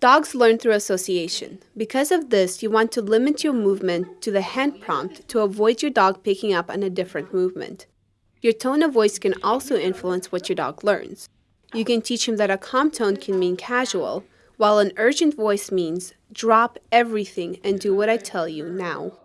Dogs learn through association. Because of this, you want to limit your movement to the hand prompt to avoid your dog picking up on a different movement. Your tone of voice can also influence what your dog learns. You can teach him that a calm tone can mean casual, while an urgent voice means drop everything and do what I tell you now.